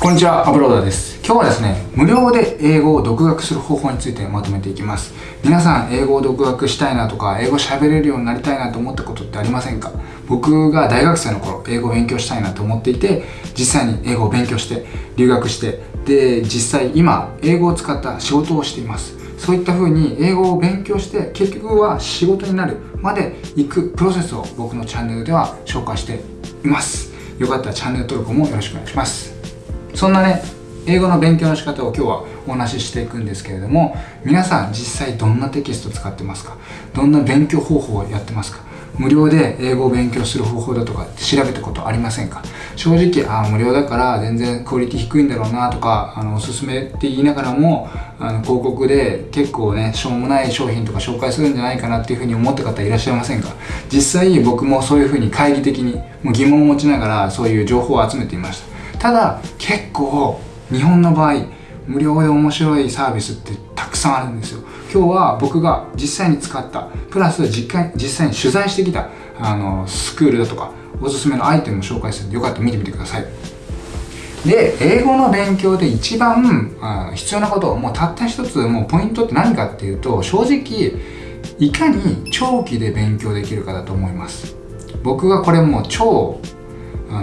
こんにちは、アブローダーです。今日はですね、無料で英語を独学する方法についてまとめていきます。皆さん、英語を独学したいなとか、英語喋れるようになりたいなと思ったことってありませんか？僕が大学生の頃、英語を勉強したいなと思っていて、実際に英語を勉強して、留学して、で、実際今、英語を使った仕事をしています。そういった風に英語を勉強して結局は仕事になるまで行くプロセスを僕のチャンネルでは紹介していますよかったらチャンネル登録もよろしくお願いしますそんなね英語の勉強の仕方を今日はお話ししていくんですけれども皆さん実際どんなテキスト使ってますか？どんな勉強方法をやってますか？無料で英語を勉強する方法だとか調べたことありませんか？正直あ無料だから全然クオリティ低いんだろうなとかあのおすすめって言いながらもあの広告で結構ねしょうもない商品とか紹介するんじゃないかなっていうふうに思った方いらっしゃいませんか？実際僕もそういうふうに懐疑的にも疑問を持ちながらそういう情報を集めていました。ただ結構日本の場合無料で面白いサービスってたくさんあるんですよ。今日は僕が実際に使ったプラス実実際に取材してきたあのスクールだとかおすすめのアイテムを紹介するのでよかったら見てみてください。で英語の勉強で一番あ必要なこともうたった一つもうポイントって何かっていうと正直いかに長期で勉強できるかだと思います。僕がこれもう超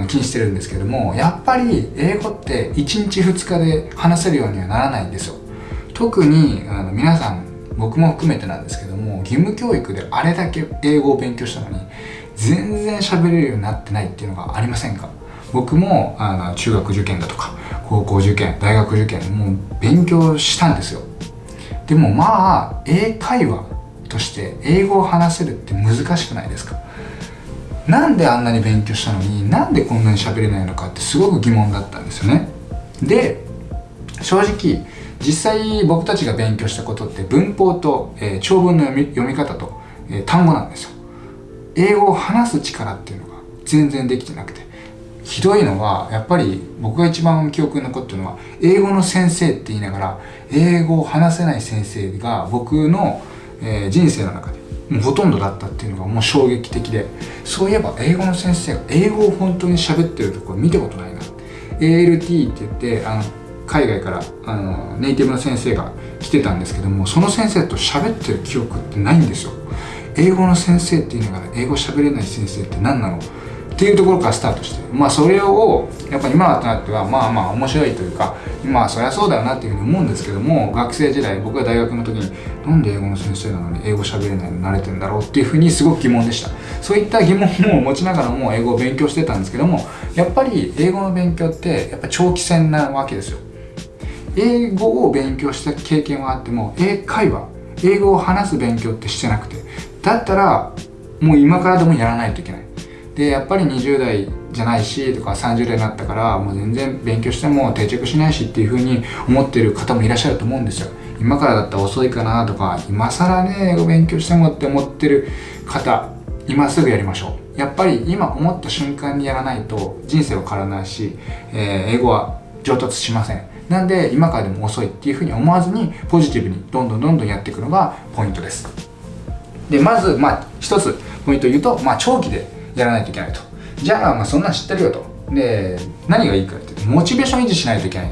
気にしてるんですけどもやっぱり英語って1日2日で話せるようにはならないんですよ。特にあの皆さん僕も含めてなんですけども義務教育であれだけ英語を勉強したのに全然喋れるようになってないっていうのがありませんか？僕もあの中学受験だとか高校受験大学受験もう勉強したんですよ。でもまあ英会話として英語を話せるって難しくないですか？なんであんなに勉強したのになんでこんなに喋れないのかってすごく疑問だったんですよね。で正直実際僕たちが勉強したことって文法と、えー、長文の読み読み方と、えー、単語なんですよ。英語を話す力っていうのが全然できてなくて。ひどいのはやっぱり僕が一番記憶に残ってるのは英語の先生って言いながら英語を話せない先生が僕の、えー、人生の中でもうほとんどだったっていうのがもう衝撃的でそういえば英語の先生が英語を本当に喋ってるところ見たことないな。ALT って言ってあの海外からあのネイティブの先生が来てたんですけどもその先生と喋ってる記憶ってないんですよ。英語の先生っていうのが英語喋れない先生って何なの？っていうところからスタートしてまあそれをやっぱ今となってはまあまあ面白いというかまあそりゃそうだよなっていうふうに思うんですけども学生時代僕が大学の時になんで英語の先生なのに英語喋れないの慣れてんだろうっていうふうにすごく疑問でした。そういった疑問も持ちながらも英語を勉強してたんですけどもやっぱり英語の勉強ってやっぱ長期戦なわけですよ。英語を勉強した経験はあっても英会話英語を話す勉強ってしてなくてだったらもう今からでもやらないといけない。でやっぱり20代じゃないしとか30代になったからもう全然勉強しても定着しないしっていうふうに思ってる方もいらっしゃると思うんですよ。今からだったら遅いかなとか今更ね英語勉強してもって思ってる方今すぐやりましょう。やっぱり今思った瞬間にやらないと人生は変わらないし、えー、英語は上達しません。なんで今からでも遅いっていうふうに思わずにポジティブにどんどんどんどんやっていくのがポイントです。でまずまあ一つポイント言うと、まあ、長期でやらないといけないと。じゃあまあそんなん知ってるよと。で何がいいかってモチベーション維持しないといけない。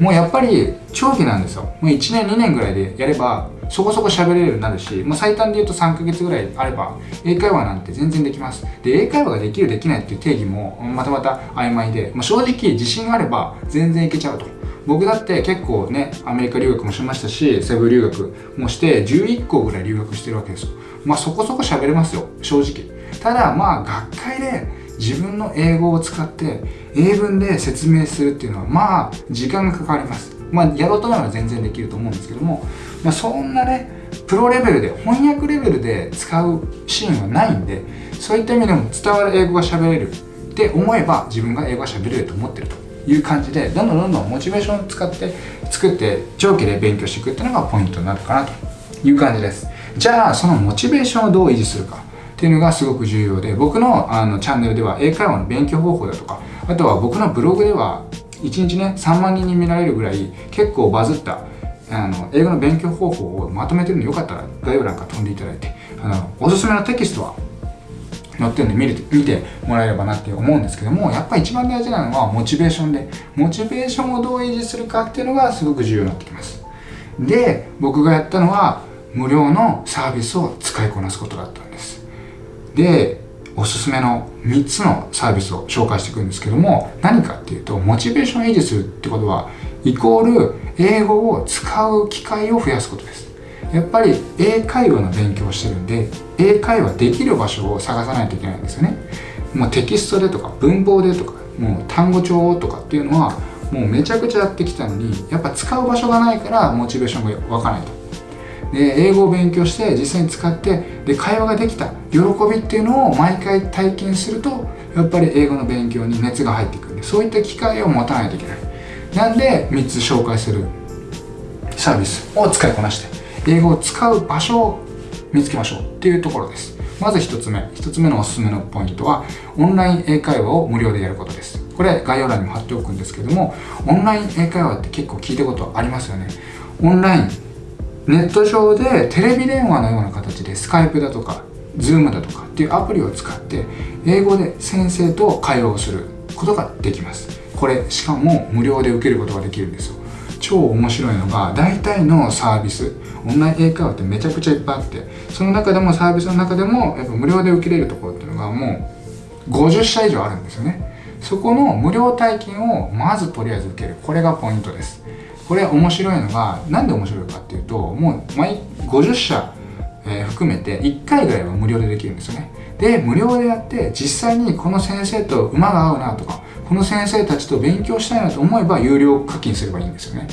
もうやっぱり長期なんですよ。もう1年2年ぐらいでやればそこそこ喋れるようになるし、もう最短で言うと3ヶ月ぐらいあれば英会話なんて全然できます。で英会話ができるできないっていう定義もまたまた曖昧で、まあ、正直自信があれば全然いけちゃうと。僕だって結構ねアメリカ留学もしましたしセブン留学もして11校ぐらい留学してるわけですよ。まあそこそこ喋れますよ。正直。ただまあ学会で自分の英語を使って英文で説明するっていうのはまあ時間がかかります。まあやろうと思えば全然できると思うんですけども、まあ、そんなねプロレベルで翻訳レベルで使うシーンはないんでそういった意味でも伝わる英語が喋れるって思えば自分が英語が喋れると思ってるという感じでどんどんどんどんモチベーションを使って作って長期で勉強していくっていうのがポイントになるかなという感じです。じゃあそのモチベーションをどう維持するか。っていうのがすごく重要で僕のあのチャンネルでは英会話の勉強方法だとかあとは僕のブログでは1日ね3万人に見られるぐらい結構バズったあの英語の勉強方法をまとめてるのでよかったら概要欄から飛んでいただいてあのおすすめのテキストは載ってるんで見る見てもらえればなって思うんですけどもやっぱり一番大事なのはモチベーションでモチベーションをどう維持するかっていうのがすごく重要になってきます。で僕がやったのは無料のサービスを使いこなすことだった。んですでおすすめの3つのサービスを紹介していくんですけども何かっていうとモチベーションを維持するってことはイコール英語を使う機会を増やすことです。やっぱり英会話の勉強をしてるんで英会話できる場所を探さないといけないんですよね。もうテキストでとか文法でとかもう単語帳とかっていうのはもうめちゃくちゃやってきたのにやっぱ使う場所がないからモチベーションが湧かないと。で英語を勉強して実際に使ってで会話ができた喜びっていうのを毎回体験するとやっぱり英語の勉強に熱が入ってくるんでそういった機会を持たないといけない。なんで3つ紹介するサービスを使いこなして英語を使う場所を見つけましょうっていうところです。まず1つ目1つ目のおすすめのポイントはオンライン英会話を無料でやることです。これ概要欄にも貼っておくんですけどもオンライン英会話って結構聞いたことありますよね。オンラインネット上でテレビ電話のような形でスカイプだとか Zoom だとかっていうアプリを使って英語で先生と会話をすることができます。これしかも無料で受けることができるんですよ。超面白いのが大体のサービスオンライン英会話ってめちゃくちゃいっぱいあってその中でもサービスの中でもやっぱ無料で受けれるところっていうのがもう50社以上あるんですよね。そこの無料体験をまずとりあえず受ける。これがポイントです。これ面白いのが何で面白いかっていうともう毎50社、えー、含めて1回ぐらいは無料でできるんですよね。で無料でやって実際にこの先生と馬が合うなとかこの先生たちと勉強したいなと思えば有料課金すればいいんですよね。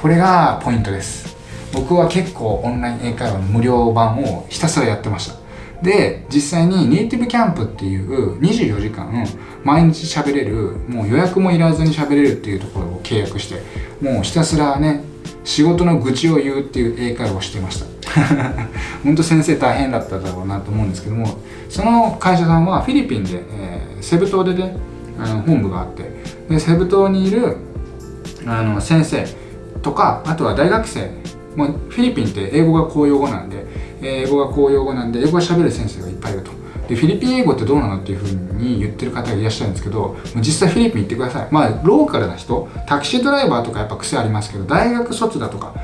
これがポイントです。僕は結構オンライン英会話の無料版をひたすらやってました。で実際にネイティブキャンプっていう24時間毎日喋れるもう予約もいらずに喋れるっていうところを契約してもうひたすらね仕事の愚痴を言うっていう英会話をしてました。本当先生大変だっただろうなと思うんですけどもその会社さんはフィリピンで、えー、セブ島でねあの本部があってでセブ島にいるあの先生とかあとは大学生もうフィリピンって英語が公用語なんで英語が公用語なんで英語が喋る先生がいっぱいいると。でフィリピン英語ってどうなのっていうふうに言ってる方がいらっしゃるんですけど実際フィリピン行ってください。まあローカルな人タクシードライバーとかやっぱ癖ありますけど大学卒だとか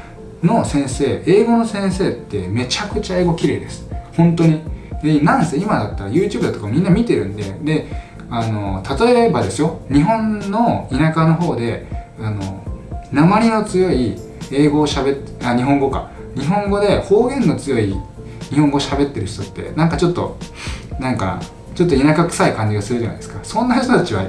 の先生英語の先生ってめちゃくちゃ英語綺麗です。本当に。でなんせ今だったら YouTube だとかみんな見てるんでであの例えばですよ。日本の田舎の方であの鉛の強い英語をしゃべっあ日本語か。日本語で方言の強い日本語喋ってる人ってなんかちょっとなんかちょっと田舎臭い感じがするじゃないですか。そんな人たちは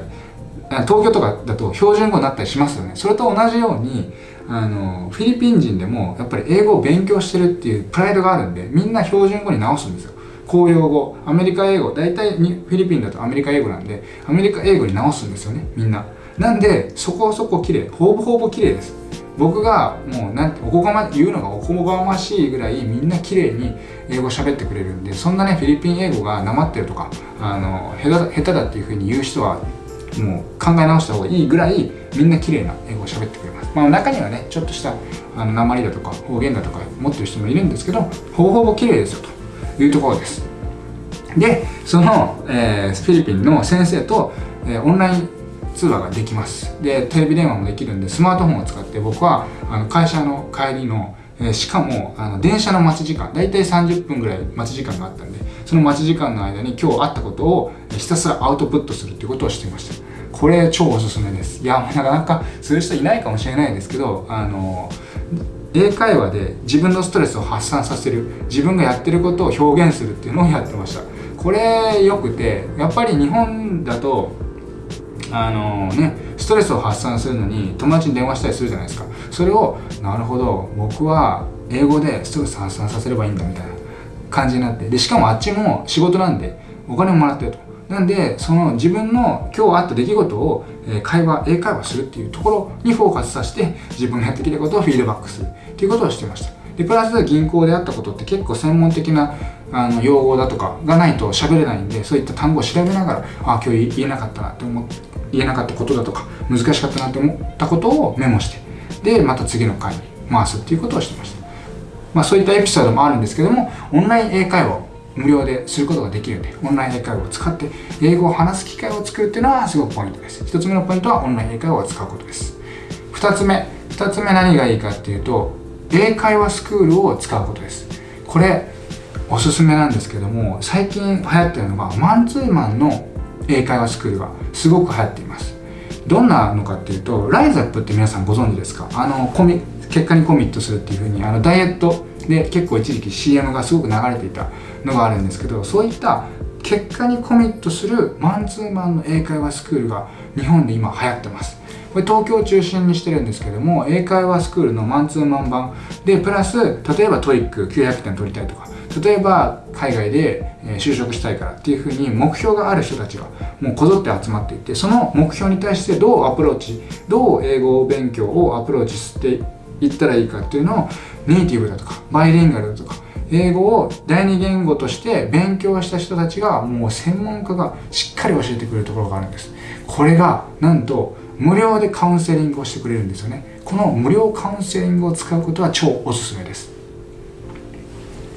東京とかだと標準語になったりしますよね。それと同じようにあのフィリピン人でもやっぱり英語を勉強してるっていうプライドがあるんでみんな標準語に直すんですよ。公用語。アメリカ英語。大体にフィリピンだとアメリカ英語なんでアメリカ英語に直すんですよね。みんな。なんでそこそこ綺麗。ほぼほぼ綺麗です。僕がもうなんおこがま言うのがおこがましいぐらいみんな綺麗に英語喋ってくれるんでそんなねフィリピン英語がなまってるとかあの下手だっていうふうに言う人はもう考え直した方がいいぐらいみんな綺麗な英語を喋ってくれます、まあ、中にはねちょっとしたあの鉛だとか方言だとか持ってる人もいるんですけどほぼほぼ綺麗ですよというところです。でその、えー、フィリピンの先生と、えー、オンライン通話ができます。でテレビ電話もできるんでスマートフォンを使って僕はあの会社の帰りのえ、しかもあの電車の待ち時間大体30分ぐらい待ち時間があったんでその待ち時間の間に今日あったことをひたすらアウトプットするっていうことをしていました。これ超おすすめです。いや なかなかする人いないかもしれないですけどあの英会話で自分のストレスを発散させる自分がやってることを表現するっていうのをやってました。これよくてやっぱり日本だとあのねストレスを発散するのに友達に電話したりするじゃないですか。それをなるほど僕は英語でストレス発散させればいいんだみたいな感じになって。でしかもあっちも仕事なんでお金ももらってると。なんでその自分の今日あった出来事を、え会話英会話するっていうところにフォーカスさせて自分がやってきたことをフィードバックする。っていうことをしてました。でプラス銀行であったことって結構専門的なあの用語だとかがないと喋れないんでそういった単語を調べながらあ今日言えなかったなって思言えなかったことだとか難しかったなって思ったことをメモしてでまた次の回に回すっていうことをしてました。まあそういったエピソードもあるんですけどもオンライン英会話を無料ですることができるんでオンライン英会話を使って英語を話す機会を作るっていうのはすごくポイントです。1つ目のポイントはオンライン英会話を使うことです。2つ目2つ目何がいいかっていうと英会話スクールを使うことです。これおすすめなんですけども最近流行ってるのがマンツーマンの英会話スクールがすごく流行っています。どんなのかっていうとライズアップって皆さんご存知ですか？あのコミ結果にコミットするっていうふうにあのダイエットで結構一時期 CM がすごく流れていたのがあるんですけどそういった結果にコミットするマンツーマンの英会話スクールが日本で今流行ってます。これ東京を中心にしてるんですけども英会話スクールのマンツーマン版でプラス例えば TOEIC 900点取りたいとか例えば海外で就職したいからっていうふうに目標がある人たちがもうこぞって集まっていてその目標に対してどうアプローチどう英語勉強をアプローチしていったらいいかっていうのをネイティブだとかバイリンガルだとか英語を第二言語として勉強した人たちがもう専門家がしっかり教えてくれるところがあるんです。これがなんと無料でカウンセリングをしてくれるんですよね。この無料カウンセリングを使うことは超おすすめです。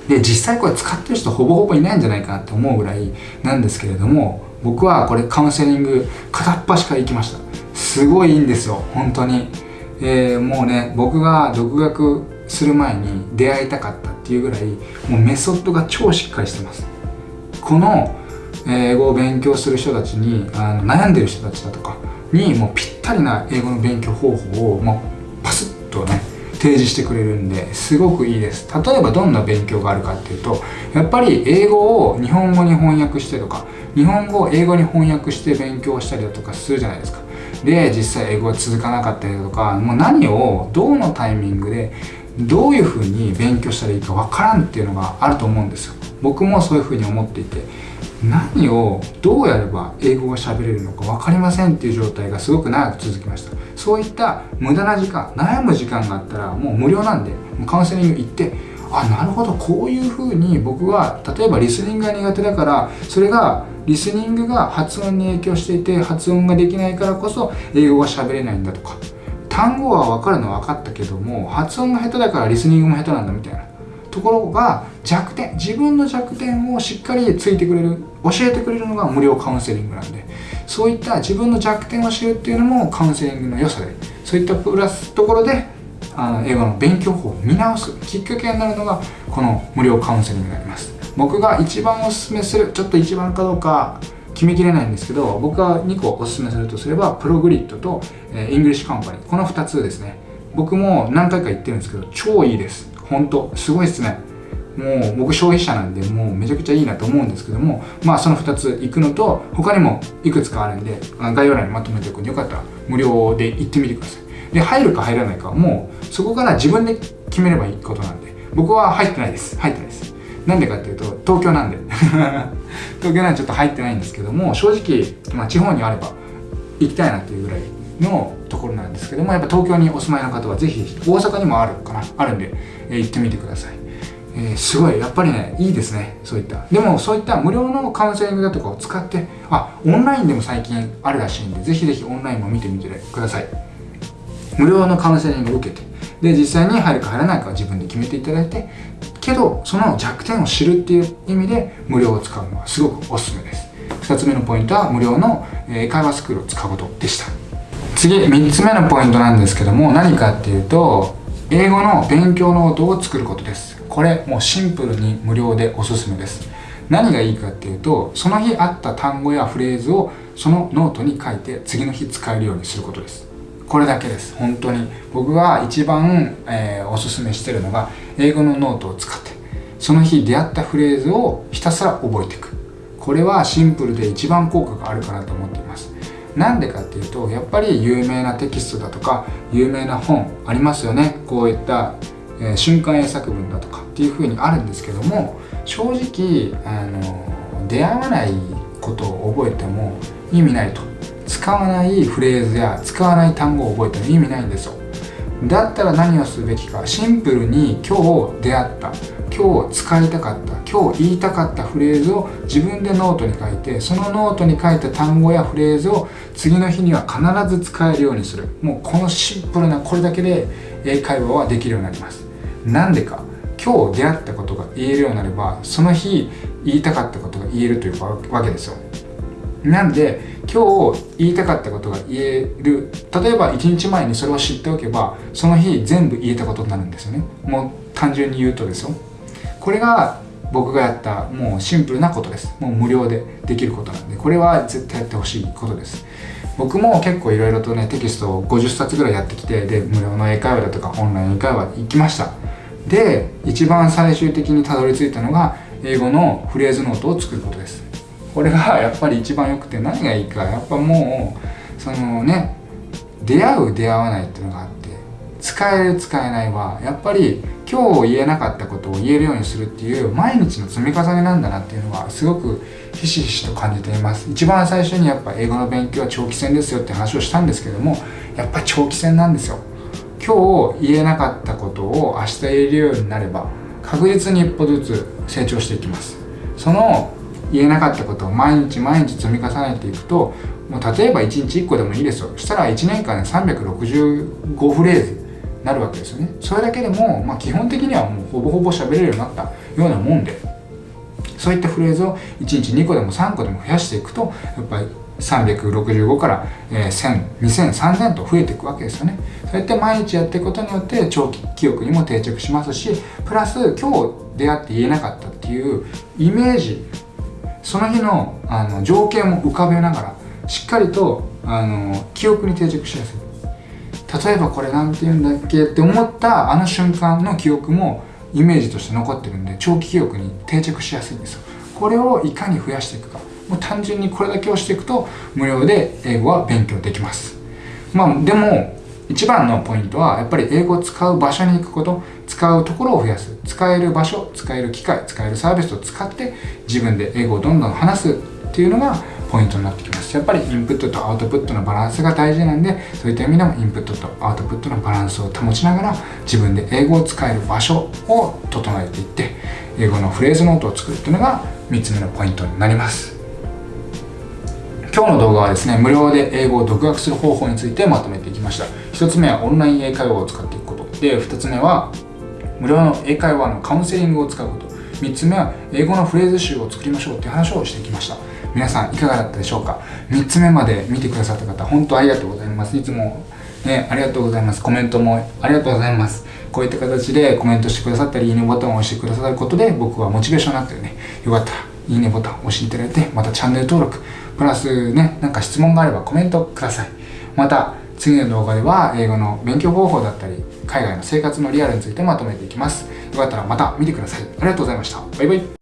で実際これ使ってる人ほぼほぼいないんじゃないかなって思うぐらいなんですけれども僕はこれカウンセリング片っ端から行きました。すごいいいんですよ本当に、えー、もうね僕が独学する前に出会いたかったっていうぐらいもうメソッドが超しっかりしてます。この英語を勉強する人たちにあの悩んでる人たちだとかにもうぴったりな英語の勉強方法をもう提示してくれるんですごくいいです。例えばどんな勉強があるかっていうとやっぱり英語を日本語に翻訳してとか日本語を英語に翻訳して勉強したりだとかするじゃないですか。で実際英語が続かなかったりだとかもう何をどのタイミングでどういうふうに勉強したらいいかわからんっていうのがあると思うんですよ。僕もそういうふうに思っていて何をどうやれば英語が喋れるのか分かりませんっていう状態がすごく長く続きました。そういった無駄な時間悩む時間があったらもう無料なんでカウンセリング行ってあなるほどこういうふうに僕は例えばリスニングが苦手だからそれがリスニングが発音に影響していて発音ができないからこそ英語が喋れないんだとか単語は分かるのは分かったけども発音が下手だからリスニングも下手なんだみたいな。ところが弱点自分の弱点をしっかりついてくれる教えてくれるのが無料カウンセリングなんでそういった自分の弱点を知るっていうのもカウンセリングの良さでそういったプラスところであの英語の勉強法を見直す。きっかけになるのがこの無料カウンセリングになります。僕が一番おすすめするちょっと一番かどうか決めきれないんですけど僕が2個おすすめするとすれば PROGRIT と、え、 ENGLISH COMPANY。この2つですね。僕も何回か言ってるんですけど超いいです。本当すごいっすね。もう僕消費者なんでもうめちゃくちゃいいなと思うんですけどもまあその2つ行くのと他にもいくつかあるんで概要欄にまとめておくんでよかったら無料で行ってみてください。で入るか入らないかはもうそこから自分で決めればいいことなんで僕は入ってないです。入ってないです。なんでかっていうと東京なんで。東京なんでちょっと入ってないんですけども正直、まあ、地方にあれば行きたいなっていうぐらいのところなんですけどもやっぱ東京にお住まいの方はぜひ大阪にもあるかなあるんで、えー、行ってみてください、えー、すごいやっぱりねいいですねそういった。でもそういった無料のカウンセリングだとかを使ってあオンラインでも最近あるらしいんでぜひぜひオンラインも見てみてください。無料のカウンセリングを受けて。で実際に入るか入らないかは自分で決めていただいてけどその弱点を知るっていう意味で無料を使うのはすごくおすすめです。2つ目のポイントは無料の英会話スクールを使うことでした。次3つ目のポイントなんですけども何かっていうと英語の勉強ノートを作ることです。これもうシンプルに無料でおすすめです。何がいいかっていうとその日あった単語やフレーズをそのノートに書いて次の日使えるようにすることです。これだけです。本当に。僕が一番、えー、おすすめしてるのが英語のノートを使って。その日出会ったフレーズをひたすら覚えていく。これはシンプルで一番効果があるかなと思っています。なんでかっていうとやっぱり有名なテキストだとか有名な本ありますよね。こういった、えー、瞬間英作文だとかっていう風にあるんですけども正直あの出会わないことを覚えても意味ないと。使わないフレーズや使わない単語を覚えても意味ないんですよ。だったら何をすべきかシンプルに今日出会った今日使いたかった今日言いたかったフレーズを自分でノートに書いてそのノートに書いた単語やフレーズを次の日には必ず使えるようにする。もうこのシンプルなこれだけで英会話はできるようになります。なんでか。今日出会ったことが言えるようになればその日言いたかったことが言えるというわけですよ。なんで今日言いたかったことが言える。例えば1日前にそれを知っておけばその日全部言えたことになるんですよね。もう単純に言うとですよ。これが僕がやったもうシンプルなことです。もう無料でできることなんで。これは絶対やってほしいことです。僕も結構いろいろとねテキストを50冊ぐらいやってきてで無料の英会話だとかオンライン英会話行きました。で一番最終的にたどり着いたのが英語のフレーズノートを作ることです。これが やっぱり一番良くて何がいいかやっぱもうそのね出会う出会わないっていうのがあって使える使えないはやっぱり今日言えなかったことを言えるようにするっていう毎日の積み重ねなんだなっていうのはすごくひしひしと感じています。一番最初にやっぱ英語の勉強は長期戦ですよって話をしたんですけどもやっぱ長期戦なんですよ。今日言えなかったことを明日言えるようになれば確実に一歩ずつ成長していきます。その言えなかったことを毎日毎日積み重ねていくともう例えば1日1個でもいいですよ。そしたら1年間で365フレーズなるわけですよね。それだけでも、まあ、基本的にはもうほぼほぼ喋れるようになったようなもんでそういったフレーズを1日2個でも3個でも増やしていくとやっぱり365から、え、1000、2000、3000と増えていくわけですよね。そうやって毎日やっていくことによって長期記憶にも定着しますし、プラス今日出会って言えなかったっていうイメージ、その日のあの情景も浮かべながら、しっかりとあの記憶に定着しやすい。例えばこれなんて言うんだっけって思ったあの瞬間の記憶もイメージとして残ってるんで長期記憶に定着しやすいんですよこれをいかに増やしていくかもう単純にこれだけをしていくと無料で英語は勉強できます。まあでも一番のポイントはやっぱり英語を使う場所に行くこと使うところを増やす。使える場所使える機会使えるサービスを使って自分で英語をどんどん話すっていうのがポイントになってきます。やっぱりインプットとアウトプットのバランスが大事なんでそういった意味でもインプットとアウトプットのバランスを保ちながら自分で英語を使える場所を整えていって英語のフレーズノートを作るっていうのが3つ目のポイントになります。今日の動画はですね無料で英語を独学する方法についてまとめていきました。1つ目はオンライン英会話を使っていくこと。で2つ目は無料の英会話のカウンセリングを使うこと。3つ目は英語のフレーズ集を作りましょうっていう話をしてきました。皆さんいかがだったでしょうか？3つ目まで見てくださった方本当ありがとうございます。いつもねありがとうございます。コメントもありがとうございます。こういった形でコメントしてくださったりいいねボタンを押してくださることで僕はモチベーションになってるねよかったらいいねボタン押していただいてまたチャンネル登録プラスねなんか質問があればコメントください。また次の動画では英語の勉強方法だったり海外の生活のリアルについてまとめていきます。よかったらまた見てください。ありがとうございました。バイバイ。